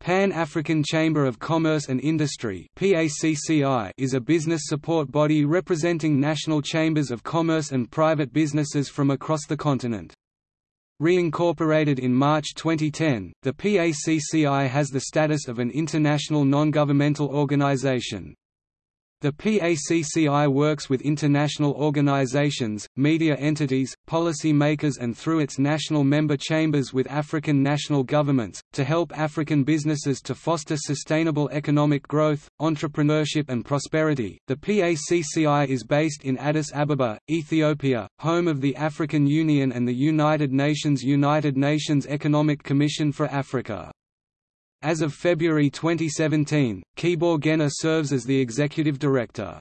Pan-African Chamber of Commerce and Industry is a business support body representing national chambers of commerce and private businesses from across the continent. Reincorporated in March 2010, the PACCI has the status of an international non-governmental organization. The PACCI works with international organizations, media entities, policy makers and through its national member chambers with African national governments, to help African businesses to foster sustainable economic growth, entrepreneurship and prosperity. The PACCI is based in Addis Ababa, Ethiopia, home of the African Union and the United Nations United Nations Economic Commission for Africa. As of February 2017, Kibor Gena serves as the executive director.